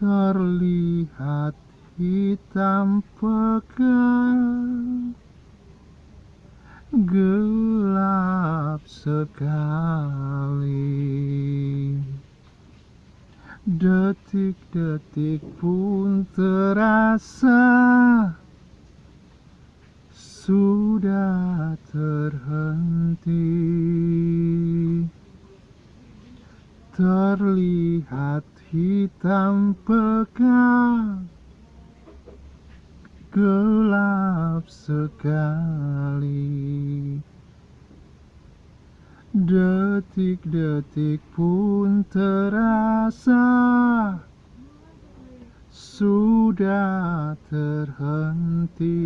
terlihat hitam pekat. Gelap sekali. Detik-detik pun terasa sudah terhenti terlihat hitam pekat gelap sekali. Detik-detik pun terasa sudah terhenti